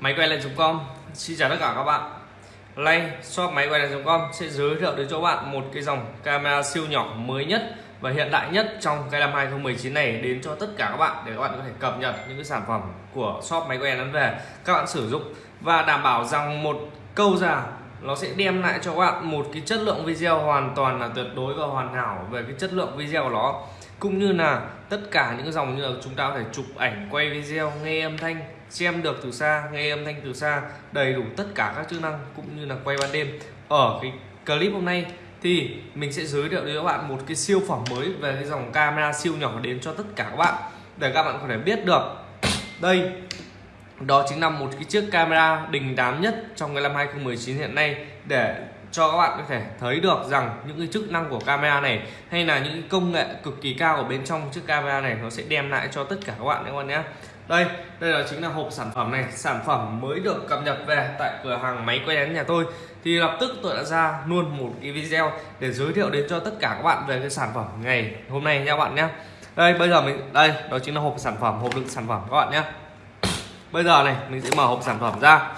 máy quay lại.com Xin chào tất cả các bạn. Nay, shop máy quay lại.com sẽ giới thiệu đến cho bạn một cái dòng camera siêu nhỏ mới nhất và hiện đại nhất trong cái năm 2019 này đến cho tất cả các bạn để các bạn có thể cập nhật những cái sản phẩm của shop máy quay đến về các bạn sử dụng và đảm bảo rằng một câu ra nó sẽ đem lại cho các bạn một cái chất lượng video hoàn toàn là tuyệt đối và hoàn hảo về cái chất lượng video của nó cũng như là tất cả những dòng như là chúng ta có thể chụp ảnh, quay video, nghe âm thanh, xem được từ xa, nghe âm thanh từ xa, đầy đủ tất cả các chức năng cũng như là quay ban đêm. Ở cái clip hôm nay thì mình sẽ giới thiệu đến các bạn một cái siêu phẩm mới về cái dòng camera siêu nhỏ đến cho tất cả các bạn, để các bạn có thể biết được. Đây đó chính là một cái chiếc camera đình đám nhất trong cái năm 2019 hiện nay để cho các bạn có thể thấy được rằng những cái chức năng của camera này hay là những công nghệ cực kỳ cao ở bên trong chiếc camera này nó sẽ đem lại cho tất cả các bạn các bạn nhé. Đây đây là chính là hộp sản phẩm này. Sản phẩm mới được cập nhật về tại cửa hàng máy quay đến nhà tôi. Thì lập tức tôi đã ra luôn một cái video để giới thiệu đến cho tất cả các bạn về cái sản phẩm ngày hôm nay nha các bạn nhé. Đây, bây giờ mình, đây, đó chính là hộp sản phẩm, hộp đựng sản phẩm các bạn nhé bây giờ này mình sẽ mở hộp sản phẩm ra.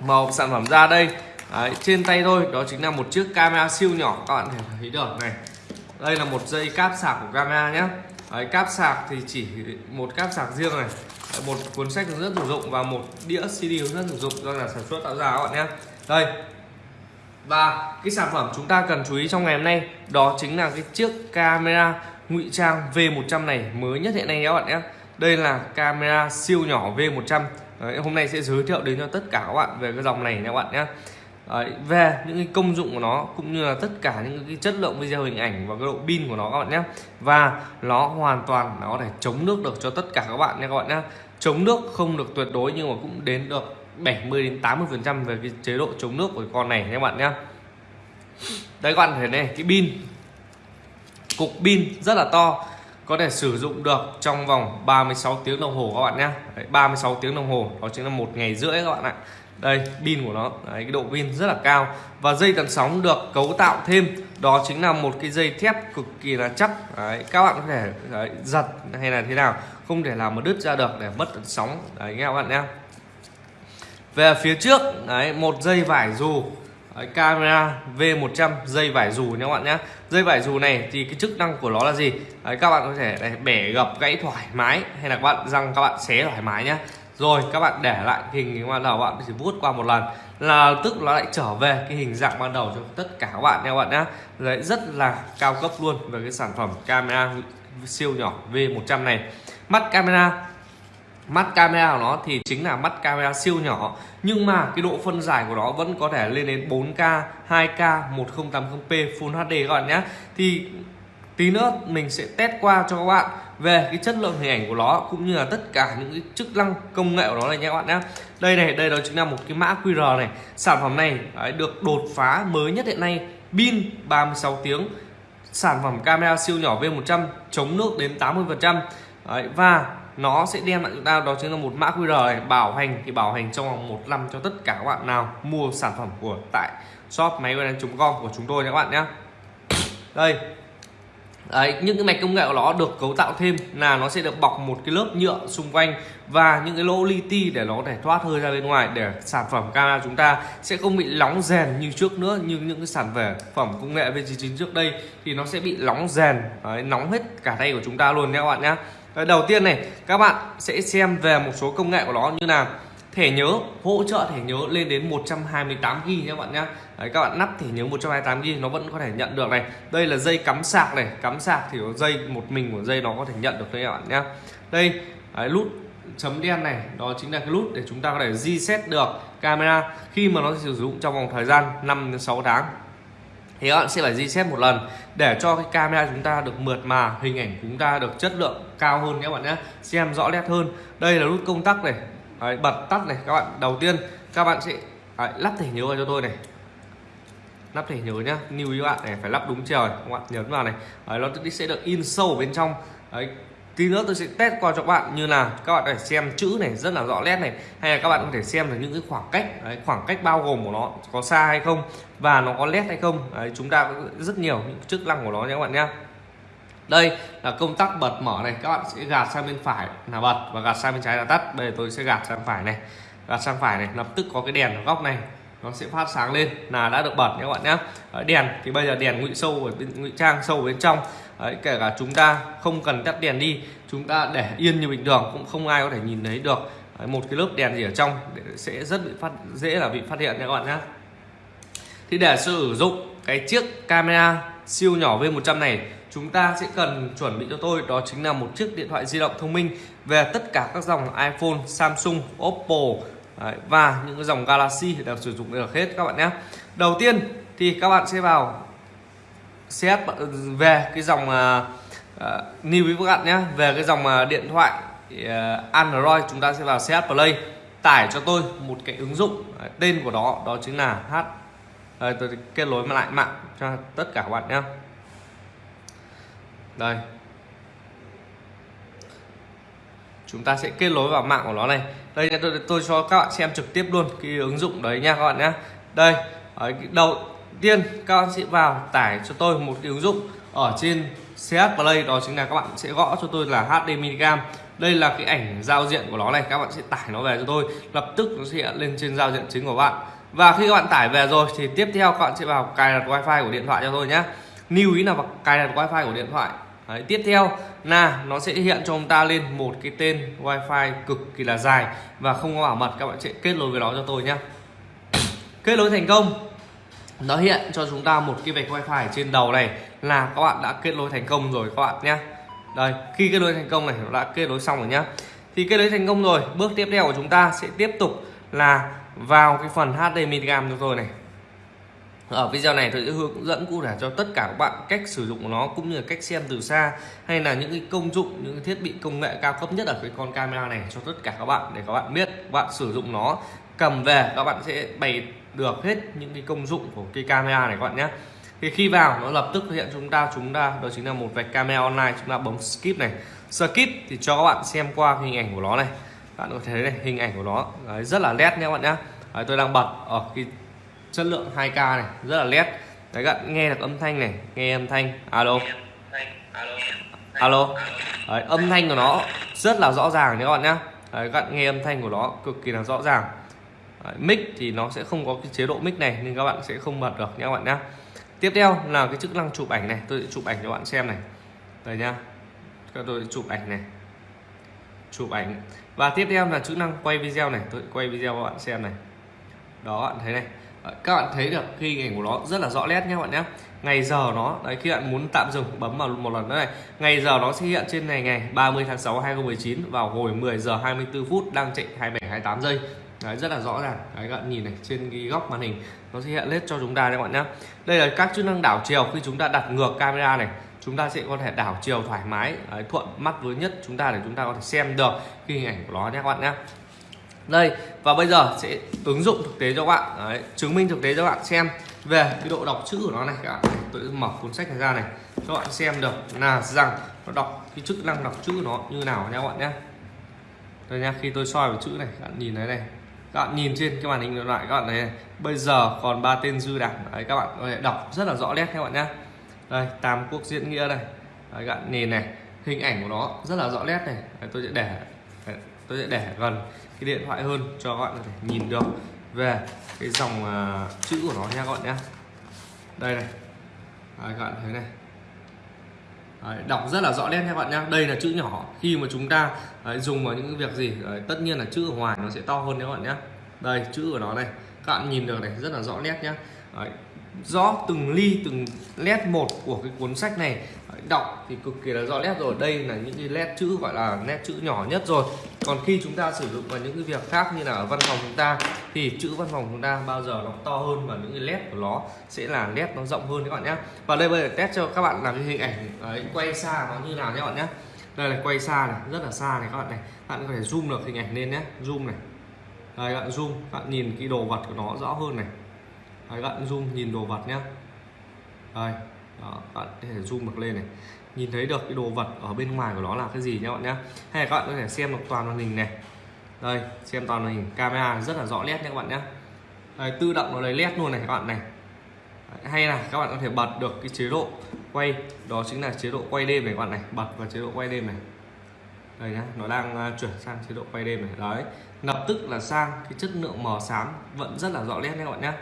Mở hộp sản phẩm ra đây. Đấy, trên tay tôi đó chính là một chiếc camera siêu nhỏ các bạn thể thấy được này. Đây là một dây cáp sạc của camera nhé Đấy, cáp sạc thì chỉ một cáp sạc riêng này. Đấy, một cuốn sách hướng dẫn sử dụng và một đĩa CD hướng dẫn sử dụng do nhà sản xuất tạo ra các bạn nhé đây. Và cái sản phẩm chúng ta cần chú ý trong ngày hôm nay đó chính là cái chiếc camera ngụy trang V100 này mới nhất hiện nay nhé các bạn nhé đây là camera siêu nhỏ V100 Đấy, hôm nay sẽ giới thiệu đến cho tất cả các bạn về cái dòng này nha các bạn nhé. Đấy, về những cái công dụng của nó cũng như là tất cả những cái chất lượng video hình ảnh và cái độ pin của nó các bạn nhé. Và nó hoàn toàn nó có thể chống nước được cho tất cả các bạn nha các bạn nhé. Chống nước không được tuyệt đối nhưng mà cũng đến được 70 đến 80 phần trăm về cái chế độ chống nước của con này nha các bạn nhé. Đây các bạn thấy này cái pin cục pin rất là to có thể sử dụng được trong vòng 36 tiếng đồng hồ các bạn nhé. 36 tiếng đồng hồ đó chính là một ngày rưỡi các bạn ạ. Đây pin của nó đấy, cái độ pin rất là cao. Và dây tần sóng được cấu tạo thêm đó chính là một cái dây thép cực kỳ là chắc. Đấy, các bạn có thể đấy, giật hay là thế nào không thể làm mà đứt ra được để mất tần sóng. Đấy nghe các bạn nhé. Về phía trước đấy một dây vải dù. Đấy, camera V100 dây vải dù nha các bạn nhé dây vải dù này thì cái chức năng của nó là gì? Đấy, các bạn có thể này, bẻ gập gãy thoải mái hay là các bạn răng các bạn xé thoải mái nhé rồi các bạn để lại hình ban đầu bạn chỉ vuốt qua một lần là tức nó lại trở về cái hình dạng ban đầu cho tất cả các bạn nha các bạn nhé đấy rất là cao cấp luôn. Về cái sản phẩm camera siêu nhỏ V100 này. Mắt camera mắt camera của nó thì chính là mắt camera siêu nhỏ. Nhưng mà cái độ phân giải của nó vẫn có thể lên đến 4K 2K 1080p Full HD các bạn nhé. Thì tí nữa mình sẽ test qua cho các bạn về cái chất lượng hình ảnh của nó cũng như là tất cả những cái chức năng công nghệ của nó này nha các bạn nhé. Đây này đây đó chính là một cái mã QR này. Sản phẩm này đấy, được đột phá mới nhất hiện nay. Pin 36 tiếng. Sản phẩm camera siêu nhỏ V100 chống nước đến 80% đấy, và nó sẽ đem lại chúng ta đó chính là một mã QR này. Bảo hành thì bảo hành trong vòng một năm cho tất cả các bạn nào mua sản phẩm của tại shop máy com của chúng tôi nha các bạn nhé. Đây. Đấy, những cái mạch công nghệ của nó được cấu tạo thêm là nó sẽ được bọc một cái lớp nhựa xung quanh và những cái lỗ li ti để nó để thoát hơi ra bên ngoài để sản phẩm camera chúng ta sẽ không bị nóng rèn như trước nữa. Như những cái sản phẩm công nghệ V99 trước đây thì nó sẽ bị nóng rèn. Đấy, nóng hết cả tay của chúng ta luôn nha các bạn nhé đầu tiên này các bạn sẽ xem về một số công nghệ của nó như là thẻ nhớ hỗ trợ thẻ nhớ lên đến 128 GB nha các bạn nhé Đấy, các bạn nắp thẻ nhớ 128 g nó vẫn có thể nhận được này. Đây là dây cắm sạc này cắm sạc thì có dây một mình của dây nó có thể nhận được đấy các bạn nhé đây đấy, nút chấm đen này đó chính là cái nút để chúng ta có thể reset được camera khi mà nó sử dụng trong vòng thời gian 5 đến 6 tháng thì các bạn sẽ phải reset một lần. Để cho cái camera chúng ta được mượt mà hình ảnh chúng ta được chất lượng cao hơn các bạn nhé. Xem rõ nét hơn. Đây là nút công tắc này. Đấy, bật tắt này các bạn. Đầu tiên các bạn sẽ đấy, lắp thẻ nhớ vào cho tôi này. Lắp thẻ nhớ nhá. Lưu ý các bạn này phải lắp đúng chiều các bạn nhấn vào này. Đấy, nó sẽ được in sâu bên trong. Đấy tí nữa tôi sẽ test qua cho các bạn như là các bạn có thể xem chữ này rất là rõ nét này hay là các bạn có thể xem được những cái khoảng cách đấy, khoảng cách bao gồm của nó có xa hay không và nó có led hay không. Đấy, chúng ta có rất nhiều những chức năng của nó nhé các bạn nhé đây là công tắc bật mở này các bạn sẽ gạt sang bên phải là bật và gạt sang bên trái là tắt. Bây giờ tôi sẽ gạt sang phải này gạt sang phải này lập tức có cái đèn ở góc này nó sẽ phát sáng lên là đã được bật nhé các bạn nhé đèn thì bây giờ đèn ngụy sâu ở bên ngụy trang sâu bên trong. Đấy, kể cả chúng ta không cần tắt đèn đi chúng ta để yên như bình thường cũng không ai có thể nhìn thấy được. Đấy, một cái lớp đèn gì ở trong sẽ rất bị phát dễ là bị phát hiện nha các bạn nhé thì để sử dụng cái chiếc camera siêu nhỏ V100 này chúng ta sẽ cần chuẩn bị cho tôi đó chính là một chiếc điện thoại di động thông minh về tất cả các dòng iPhone, Samsung, Oppo Đấy, và những cái dòng Galaxy đều sử dụng được hết các bạn nhé đầu tiên thì các bạn sẽ vào set về cái dòng uh, uh, new với các bạn nhé. Về cái dòng uh, điện thoại uh, Android chúng ta sẽ vào set Play. Tải cho tôi một cái ứng dụng uh, tên của đó đó chính là H đây tôi kết nối lại mạng cho tất cả các bạn nhé. Đây. Chúng ta sẽ kết nối vào mạng của nó này. Đây tôi, tôi cho các bạn xem trực tiếp luôn cái ứng dụng đấy nha các bạn nhé. Đây ở đầu tiên các bạn sẽ vào tải cho tôi một cái ứng dụng ở trên CS Play đó chính là các bạn sẽ gõ cho tôi là HD minicam đây là cái ảnh giao diện của nó này các bạn sẽ tải nó về cho tôi lập tức nó sẽ hiện lên trên giao diện chính của bạn. Và khi các bạn tải về rồi thì tiếp theo các bạn sẽ vào cài đặt wifi của điện thoại cho tôi nhé lưu ý là vào cài đặt wifi của điện thoại. Đấy, tiếp theo là nó sẽ hiện cho chúng ta lên một cái tên wifi cực kỳ là dài và không có bảo mật các bạn sẽ kết nối với nó cho tôi nhé kết nối thành công nó hiện cho chúng ta một cái vạch wifi trên đầu này là các bạn đã kết nối thành công rồi các bạn nhé. Đây, khi kết nối thành công này nó đã kết nối xong rồi nhá. Thì kết nối thành công rồi, bước tiếp theo của chúng ta sẽ tiếp tục là vào cái phần HDMI cam cho tôi này ở video này tôi sẽ hướng dẫn cụ thể cho tất cả các bạn cách sử dụng của nó cũng như là cách xem từ xa hay là những cái công dụng những cái thiết bị công nghệ cao cấp nhất ở cái con camera này cho tất cả các bạn để các bạn biết. Các bạn sử dụng nó cầm về các bạn sẽ bày được hết những cái công dụng của cái camera này các bạn nhé. Thì khi vào nó lập tức hiện chúng ta chúng ta đó chính là một vạch camera online chúng ta bấm skip này. Skip thì cho các bạn xem qua hình ảnh của nó này. Bạn có thấy này hình ảnh của nó Đấy, rất là nét nhé các bạn nhé. Đấy, tôi đang bật ở cái chất lượng 2K này rất là nét. Đấy các bạn nghe được âm thanh này nghe âm thanh. Alo. Alo. Đấy, âm thanh của nó rất là rõ ràng nhé các bạn nhé Đấy, các bạn nghe âm thanh của nó cực kỳ là rõ ràng. Đấy, mic thì nó sẽ không có cái chế độ mic này nên các bạn sẽ không bật được nhé các bạn nhé tiếp theo là cái chức năng chụp ảnh này tôi sẽ chụp ảnh cho bạn xem này. Đây nhá. Các tôi sẽ chụp ảnh này. Chụp ảnh. Và tiếp theo là chức năng quay video này tôi quay video cho bạn xem này. Đó bạn thấy này. Ờ, các bạn thấy được khi hình ảnh của nó rất là rõ nét nhé bạn nhé. Ngày giờ nó đấy khi bạn muốn tạm dừng bấm vào một lần nữa này ngày giờ nó sẽ hiện trên này ngày 30 tháng 6 2019 vào hồi 10 giờ 24 phút đang chạy 27 28 giây. Đấy rất là rõ ràng. Đấy các bạn nhìn này trên cái góc màn hình nó sẽ hiện lên cho chúng ta các bạn nhé. Đây là các chức năng đảo chiều khi chúng ta đặt ngược camera này chúng ta sẽ có thể đảo chiều thoải mái đấy, thuận mắt với nhất chúng ta để chúng ta có thể xem được cái hình ảnh của nó nhé các bạn nhé đây và bây giờ sẽ ứng dụng thực tế cho các bạn. Đấy, chứng minh thực tế cho các bạn xem. Về cái độ đọc chữ của nó này các bạn tôi mở cuốn sách này ra này cho các bạn xem được là rằng nó đọc cái chức năng đọc chữ của nó như nào nha các bạn nhé. Đây nha khi tôi soi vào chữ này các bạn nhìn thấy này. Các bạn nhìn trên cái màn hình điện thoại các bạn thấy này. bây giờ còn ba tên dư đảng. Đấy các bạn có thể đọc rất là rõ nét các bạn nhé. Đây tam quốc diễn nghĩa đây. Đấy, các bạn nhìn này hình ảnh của nó rất là rõ nét này. Đấy, tôi sẽ để tôi sẽ để gần cái điện thoại hơn cho các bạn có thể nhìn được. Về cái dòng uh, chữ của nó nha các bạn nhé. Đây này. Đấy, các bạn thấy này. Đấy, đọc rất là rõ nét nha các bạn nhé. Đây là chữ nhỏ. Khi mà chúng ta đấy, dùng vào những việc gì đấy, tất nhiên là chữ ở ngoài nó sẽ to hơn nha các bạn nhé. Đây chữ của nó này. Các bạn nhìn được này rất là rõ nét nhé. Đấy, rõ từng ly từng nét một của cái cuốn sách này. Đọc thì cực kỳ là rõ nét rồi. Đây là những cái nét chữ gọi là nét chữ nhỏ nhất rồi còn khi chúng ta sử dụng vào những cái việc khác như là ở văn phòng chúng ta thì chữ văn phòng chúng ta bao giờ nó to hơn và những cái nét của nó sẽ là nét nó rộng hơn các bạn nhé. Và đây bây giờ test cho các bạn làm cái hình ảnh ấy, quay xa nó như nào nhé các bạn nhé. Đây là quay xa này rất là xa này các bạn này. Bạn có thể zoom được hình ảnh lên nhé zoom này. Đây các bạn zoom bạn nhìn cái đồ vật của nó rõ hơn này. Đấy, các bạn zoom nhìn đồ vật nhé. Đây đó, bạn có thể zoom được lên này nhìn thấy được cái đồ vật ở bên ngoài của nó là cái gì nhé bạn nhé. Hay là các bạn có thể xem được toàn màn hình này. Đây xem toàn màn hình camera rất là rõ nét nhé các bạn nhé. Đây, tự động nó lấy led luôn này các bạn này. Hay là các bạn có thể bật được cái chế độ quay. Đó chính là chế độ quay đêm này các bạn này. Bật vào chế độ quay đêm này. Đây nhá nó đang à, chuyển sang chế độ quay đêm này. Đấy lập tức là sang cái chất lượng màu xám vẫn rất là rõ nét nha các bạn nhé.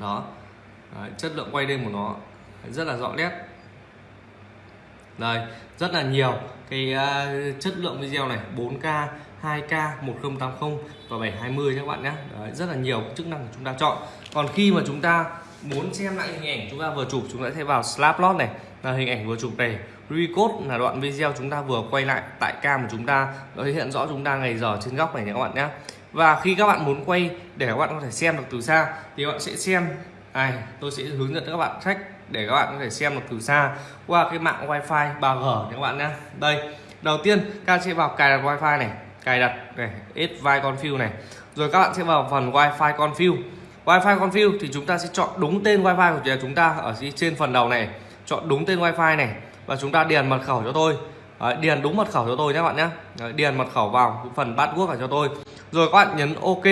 Đó. Đấy, chất lượng quay đêm của nó rất là rõ nét đây rất là nhiều. Cái uh, chất lượng video này 4K 2K 1080 và 720 các bạn nhé. Đấy, rất là nhiều chức năng chúng ta chọn. Còn khi mà chúng ta muốn xem lại hình ảnh chúng ta vừa chụp chúng ta sẽ vào Snapchat này là hình ảnh vừa chụp này. Recode là đoạn video chúng ta vừa quay lại tại cam của chúng ta. Nó hiện rõ chúng ta ngày giờ trên góc này nhé các bạn nhé. Và khi các bạn muốn quay để các bạn có thể xem được từ xa thì các bạn sẽ xem. Này tôi sẽ hướng dẫn các bạn cách để các bạn có thể xem được từ xa qua cái mạng wifi 3G các bạn nhé. Đây đầu tiên các bạn sẽ vào cài đặt wifi này cài đặt này vai config này. Rồi các bạn sẽ vào phần wifi config wifi config thì chúng ta sẽ chọn đúng tên wifi của chúng ta ở trên phần đầu này. Chọn đúng tên wifi này và chúng ta điền mật khẩu cho tôi. Đấy, điền đúng mật khẩu cho tôi nhé các bạn nhé. Đấy, điền mật khẩu vào phần bát vào cho tôi. Rồi các bạn nhấn ok.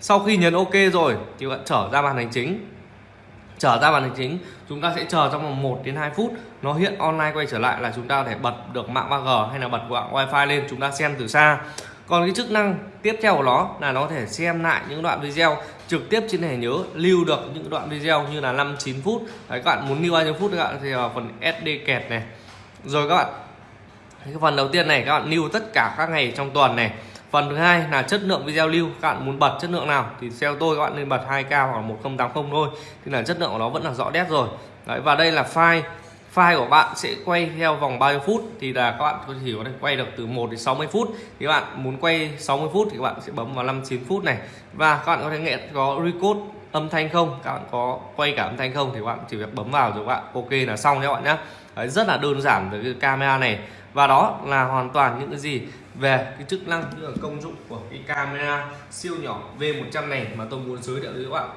Sau khi nhấn ok rồi thì bạn trở ra màn hình chính trở ra màn hình chính chúng ta sẽ chờ trong vòng 1 đến 2 phút. Nó hiện online quay trở lại là chúng ta có thể bật được mạng 3G hay là bật mạng wifi lên chúng ta xem từ xa. Còn cái chức năng tiếp theo của nó là nó có thể xem lại những đoạn video trực tiếp trên thẻ nhớ lưu được những đoạn video như là 5 9 phút. Đấy, các bạn muốn lưu bao nhiêu phút các bạn thì vào phần SD kẹt này. Rồi các bạn cái phần đầu tiên này các bạn lưu tất cả các ngày trong tuần này phần thứ hai là chất lượng video lưu. Các bạn muốn bật chất lượng nào thì theo tôi các bạn nên bật 2k hoặc 1080 thôi. Thì là chất lượng của nó vẫn là rõ nét rồi. Đấy, và đây là file. File của bạn sẽ quay theo vòng bao nhiêu phút thì là các bạn có chỉ có thể quay được từ 1 đến 60 phút. Thì các bạn muốn quay 60 phút thì các bạn sẽ bấm vào 59 phút này. Và các bạn có thể nghe có record âm thanh không? Các bạn có quay cả âm thanh không thì các bạn chỉ việc bấm vào rồi các bạn ok là xong nhé các bạn nhé. Đấy, rất là đơn giản với cái camera này. Và đó là hoàn toàn những cái gì? Về cái chức năng như là công dụng của cái camera siêu nhỏ V100 này mà tôi muốn giới thiệu với các bạn.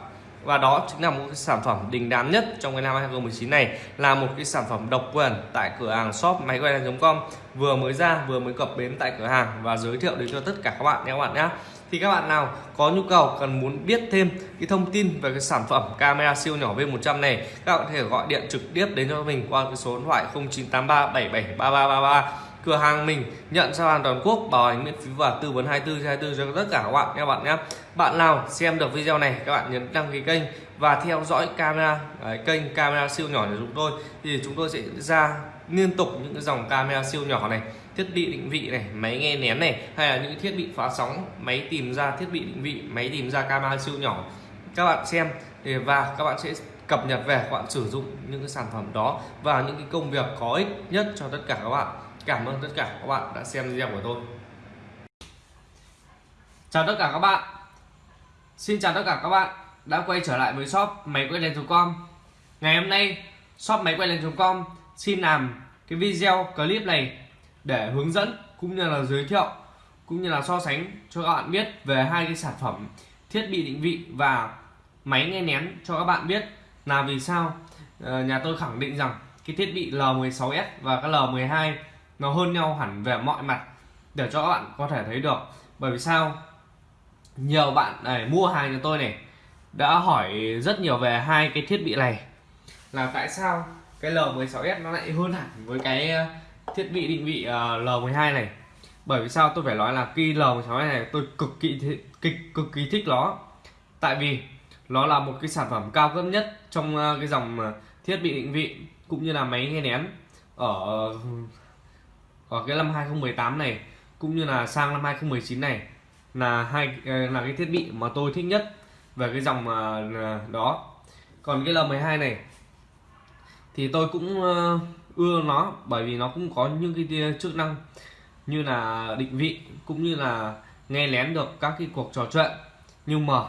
Và đó chính là một cái sản phẩm đình đám nhất trong cái năm 2019 này. Là một cái sản phẩm độc quyền tại cửa hàng shop máy quay com. Vừa mới ra vừa mới cập bến tại cửa hàng và giới thiệu đến cho tất cả các bạn nhé các bạn nhé thì các bạn nào có nhu cầu cần muốn biết thêm cái thông tin về cái sản phẩm camera siêu nhỏ V100 này các bạn có thể gọi điện trực tiếp đến cho mình qua cái số điện thoại 0983 773333 cửa hàng mình nhận giao hàng toàn quốc bảo hành miễn phí và tư vấn 24 24 cho tất cả các bạn nha bạn nhé. Bạn nào xem được video này các bạn nhấn đăng ký kênh và theo dõi camera đấy, kênh camera siêu nhỏ của chúng tôi. Thì chúng tôi sẽ ra liên tục những cái dòng camera siêu nhỏ này thiết bị định vị này, máy nghe nén này, hay là những thiết bị phá sóng, máy tìm ra thiết bị định vị, máy tìm ra camera siêu nhỏ. Các bạn xem và các bạn sẽ cập nhật về, các bạn sử dụng những cái sản phẩm đó và những cái công việc có ích nhất cho tất cả các bạn. Cảm ơn tất cả các bạn đã xem video của tôi. Chào tất cả các bạn. Xin chào tất cả các bạn đã quay trở lại với shop máy quay lên.com Ngày hôm nay, shop máy quay lên.com xin làm cái video clip này để hướng dẫn cũng như là giới thiệu, cũng như là so sánh cho các bạn biết về hai cái sản phẩm thiết bị định vị và máy nghe nén cho các bạn biết là vì sao. Ờ, nhà tôi khẳng định rằng cái thiết bị L16s và cái L12 nó hơn nhau hẳn về mọi mặt để cho các bạn có thể thấy được. Bởi vì sao? Nhiều bạn này mua hàng cho tôi này đã hỏi rất nhiều về hai cái thiết bị này là tại sao cái L16s nó lại hơn hẳn với cái thiết bị định vị à, L12 này. Bởi vì sao? Tôi phải nói là khi L16 này tôi cực kỳ cực, cực kỳ thích nó. Tại vì nó là một cái sản phẩm cao cấp nhất trong à, cái dòng à, thiết bị định vị cũng như là máy nghe nén ở ở cái năm 2018 này cũng như là sang năm 2019 này là hai là cái thiết bị mà tôi thích nhất về cái dòng đó. Còn cái L12 này thì tôi cũng ưa nó bởi vì nó cũng có những cái chức năng như là định vị cũng như là nghe lén được các cái cuộc trò chuyện. Nhưng mà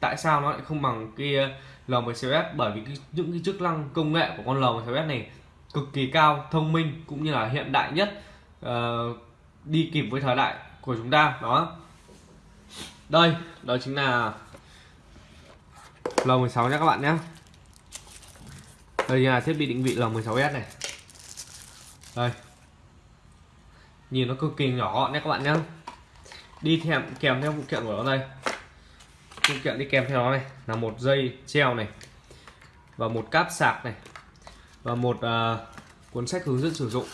tại sao nó lại không bằng cái ờ, L16s bởi vì cái, những cái chức năng công nghệ của con L16s này cực kỳ cao thông minh cũng như là hiện đại nhất uh, đi kịp với thời đại của chúng ta đó. Đây đó chính là L16 nhé các bạn nhé đây là thiết bị định vị L16S này đây. Nhìn nó cực kỳ nhỏ gọn nhé các bạn nhé đi theo kèm theo phụ kiện của nó đây. Phụ kiện đi kèm theo nó này là một dây treo này và một cáp sạc này và một uh, cuốn sách hướng dẫn sử dụng.